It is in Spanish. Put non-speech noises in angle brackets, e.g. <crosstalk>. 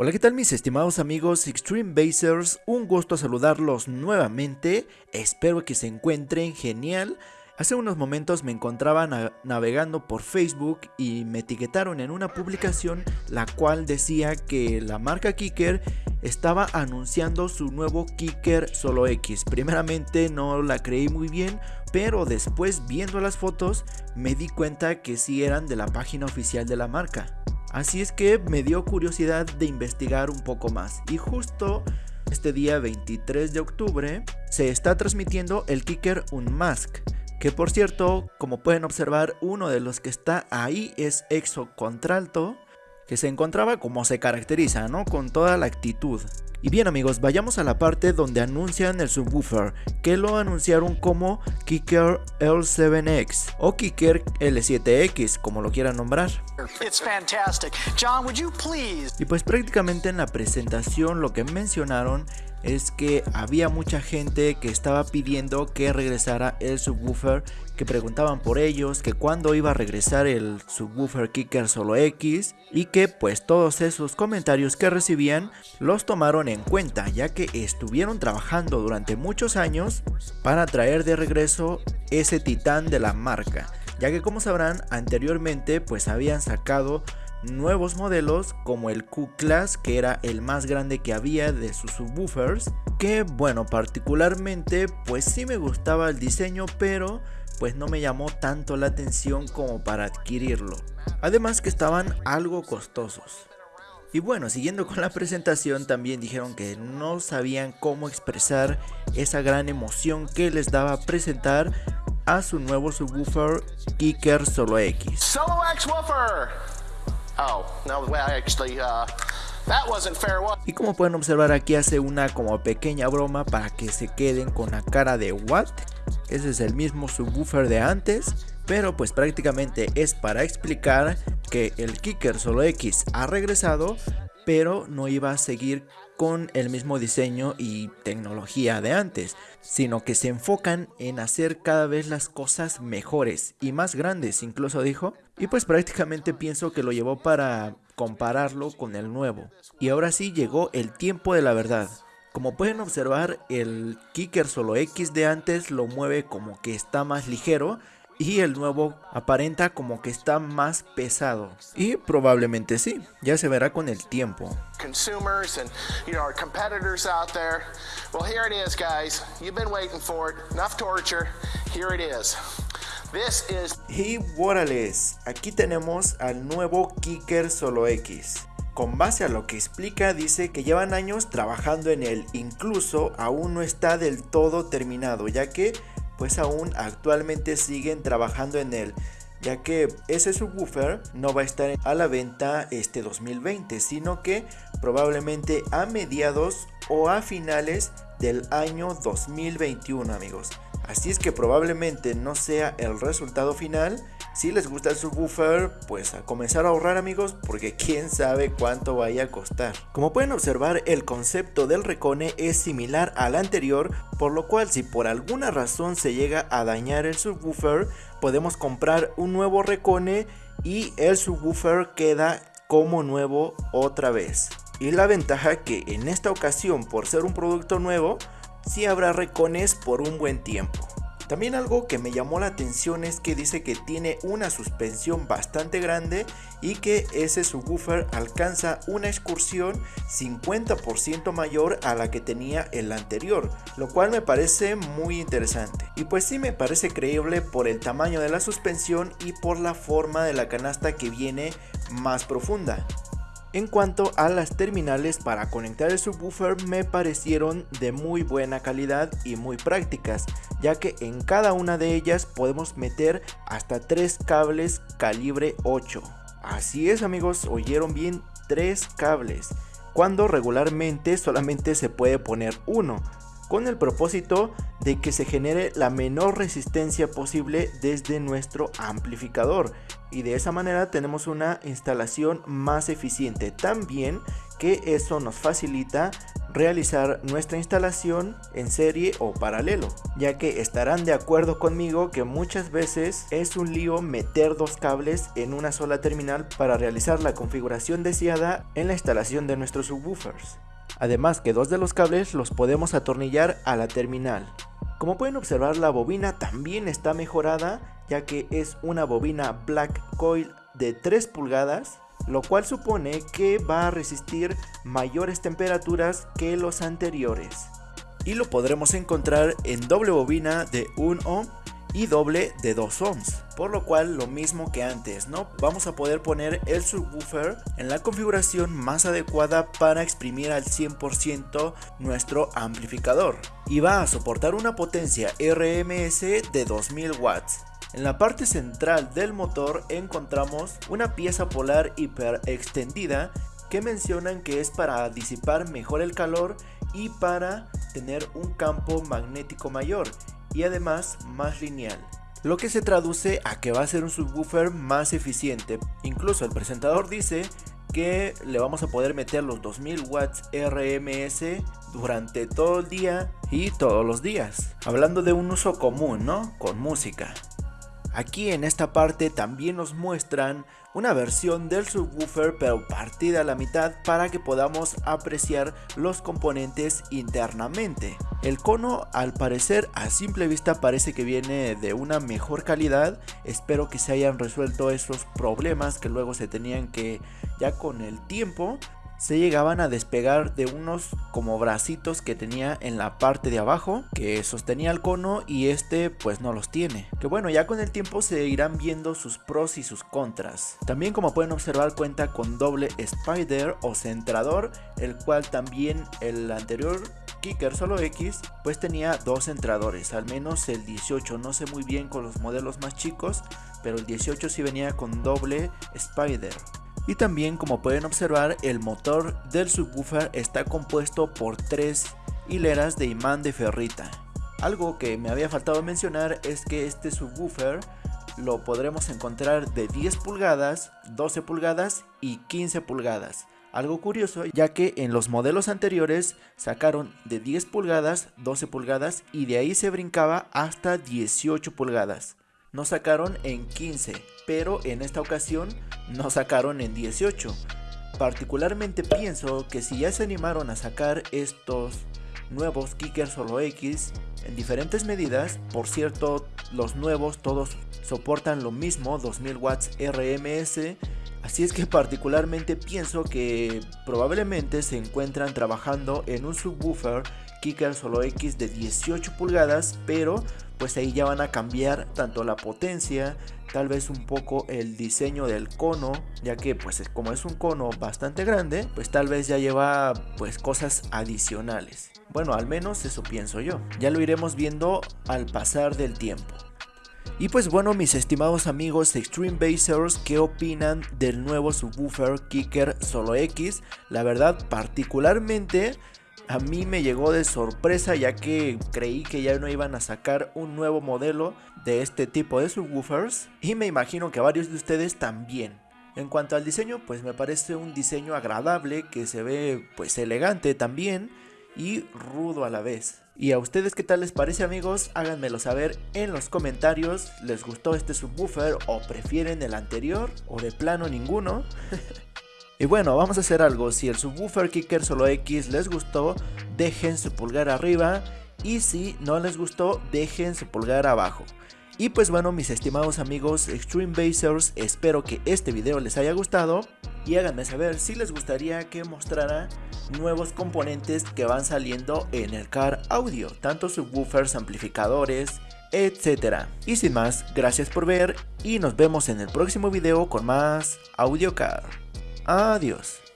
Hola qué tal mis estimados amigos Extreme Basers, un gusto saludarlos nuevamente, espero que se encuentren genial. Hace unos momentos me encontraba navegando por Facebook y me etiquetaron en una publicación la cual decía que la marca Kicker estaba anunciando su nuevo Kicker Solo X. Primeramente no la creí muy bien, pero después viendo las fotos me di cuenta que sí eran de la página oficial de la marca. Así es que me dio curiosidad de investigar un poco más y justo este día 23 de octubre se está transmitiendo el Kicker Unmask que por cierto, como pueden observar, uno de los que está ahí es Exo Contralto, que se encontraba como se caracteriza, ¿no? Con toda la actitud. Y bien amigos, vayamos a la parte donde anuncian el subwoofer, que lo anunciaron como Kicker L7X o Kicker L7X, como lo quieran nombrar. Y pues prácticamente en la presentación lo que mencionaron es que había mucha gente que estaba pidiendo que regresara el subwoofer, que preguntaban por ellos, que cuándo iba a regresar el subwoofer Kicker Solo X y que pues todos esos comentarios que recibían los tomaron en cuenta ya que estuvieron trabajando durante muchos años para traer de regreso ese titán de la marca, ya que como sabrán anteriormente pues habían sacado nuevos modelos como el Q-Class que era el más grande que había de sus subwoofers que bueno particularmente pues sí me gustaba el diseño pero pues no me llamó tanto la atención como para adquirirlo. Además que estaban algo costosos y bueno, siguiendo con la presentación también dijeron que no sabían cómo expresar esa gran emoción que les daba presentar a su nuevo subwoofer Kicker Solo X. Solo X Woofer. Oh, uh, y como pueden observar aquí hace una como pequeña broma para que se queden con la cara de what. Ese es el mismo subwoofer de antes, pero pues prácticamente es para explicar que el Kicker Solo X ha regresado, pero no iba a seguir con el mismo diseño y tecnología de antes, sino que se enfocan en hacer cada vez las cosas mejores y más grandes, incluso dijo. Y pues prácticamente pienso que lo llevó para compararlo con el nuevo. Y ahora sí llegó el tiempo de la verdad. Como pueden observar, el Kicker Solo X de antes lo mueve como que está más ligero y el nuevo aparenta como que está más pesado. Y probablemente sí, ya se verá con el tiempo. Y Warales, aquí tenemos al nuevo Kicker Solo X. Con base a lo que explica, dice que llevan años trabajando en él, incluso aún no está del todo terminado, ya que pues aún actualmente siguen trabajando en él ya que ese subwoofer no va a estar a la venta este 2020 sino que probablemente a mediados o a finales del año 2021 amigos. Así es que probablemente no sea el resultado final si les gusta el subwoofer, pues a comenzar a ahorrar amigos porque quién sabe cuánto vaya a costar. Como pueden observar el concepto del Recone es similar al anterior, por lo cual si por alguna razón se llega a dañar el subwoofer, podemos comprar un nuevo Recone y el subwoofer queda como nuevo otra vez. Y la ventaja que en esta ocasión por ser un producto nuevo, sí habrá recones por un buen tiempo. También algo que me llamó la atención es que dice que tiene una suspensión bastante grande y que ese subwoofer alcanza una excursión 50% mayor a la que tenía el anterior, lo cual me parece muy interesante. Y pues sí me parece creíble por el tamaño de la suspensión y por la forma de la canasta que viene más profunda. En cuanto a las terminales para conectar el subwoofer me parecieron de muy buena calidad y muy prácticas, ya que en cada una de ellas podemos meter hasta 3 cables calibre 8. Así es amigos, oyeron bien 3 cables, cuando regularmente solamente se puede poner uno, con el propósito de que se genere la menor resistencia posible desde nuestro amplificador y de esa manera tenemos una instalación más eficiente también que eso nos facilita realizar nuestra instalación en serie o paralelo, ya que estarán de acuerdo conmigo que muchas veces es un lío meter dos cables en una sola terminal para realizar la configuración deseada en la instalación de nuestros subwoofers. Además que dos de los cables los podemos atornillar a la terminal. Como pueden observar la bobina también está mejorada ya que es una bobina Black Coil de 3 pulgadas lo cual supone que va a resistir mayores temperaturas que los anteriores. Y lo podremos encontrar en doble bobina de 1 ohm y doble de 2 ohms, por lo cual lo mismo que antes, ¿no? Vamos a poder poner el subwoofer en la configuración más adecuada para exprimir al 100% nuestro amplificador y va a soportar una potencia RMS de 2000 watts en la parte central del motor encontramos una pieza polar hiper extendida que mencionan que es para disipar mejor el calor y para tener un campo magnético mayor y además más lineal. Lo que se traduce a que va a ser un subwoofer más eficiente. Incluso el presentador dice que le vamos a poder meter los 2000 watts RMS durante todo el día y todos los días. Hablando de un uso común, ¿no? Con música. Aquí en esta parte también nos muestran una versión del subwoofer pero partida a la mitad para que podamos apreciar los componentes internamente. El cono al parecer a simple vista parece que viene de una mejor calidad, espero que se hayan resuelto esos problemas que luego se tenían que ya con el tiempo se llegaban a despegar de unos como bracitos que tenía en la parte de abajo que sostenía el cono y este pues no los tiene. Que bueno, ya con el tiempo se irán viendo sus pros y sus contras. También como pueden observar cuenta con doble spider o centrador, el cual también el anterior Kicker solo X pues tenía dos centradores, al menos el 18, no sé muy bien con los modelos más chicos, pero el 18 sí venía con doble spider. Y también como pueden observar el motor del subwoofer está compuesto por tres hileras de imán de ferrita. Algo que me había faltado mencionar es que este subwoofer lo podremos encontrar de 10 pulgadas, 12 pulgadas y 15 pulgadas. Algo curioso ya que en los modelos anteriores sacaron de 10 pulgadas, 12 pulgadas y de ahí se brincaba hasta 18 pulgadas. No sacaron en 15 pero en esta ocasión no sacaron en 18. Particularmente pienso que si ya se animaron a sacar estos nuevos Kicker Solo X en diferentes medidas, por cierto los nuevos todos soportan lo mismo 2000 watts RMS, así es que particularmente pienso que probablemente se encuentran trabajando en un subwoofer Kicker Solo X de 18 pulgadas, pero pues ahí ya van a cambiar tanto la potencia, tal vez un poco el diseño del cono, ya que pues como es un cono bastante grande, pues tal vez ya lleva pues cosas adicionales. Bueno, al menos eso pienso yo. Ya lo iremos viendo al pasar del tiempo. Y pues bueno, mis estimados amigos Extreme Basers, ¿qué opinan del nuevo subwoofer Kicker Solo X? La verdad, particularmente a mí me llegó de sorpresa ya que creí que ya no iban a sacar un nuevo modelo de este tipo de subwoofers y me imagino que varios de ustedes también. En cuanto al diseño, pues me parece un diseño agradable que se ve pues elegante también y rudo a la vez. ¿Y a ustedes qué tal les parece amigos? Háganmelo saber en los comentarios. ¿Les gustó este subwoofer o prefieren el anterior o de plano ninguno? <laughs> Y bueno, vamos a hacer algo, si el subwoofer Kicker Solo X les gustó, dejen su pulgar arriba y si no les gustó, dejen su pulgar abajo. Y pues bueno, mis estimados amigos Extreme Basers, espero que este video les haya gustado y háganme saber si les gustaría que mostrara nuevos componentes que van saliendo en el car audio, tanto subwoofers, amplificadores, etcétera. Y sin más, gracias por ver y nos vemos en el próximo video con más audio car. Adiós.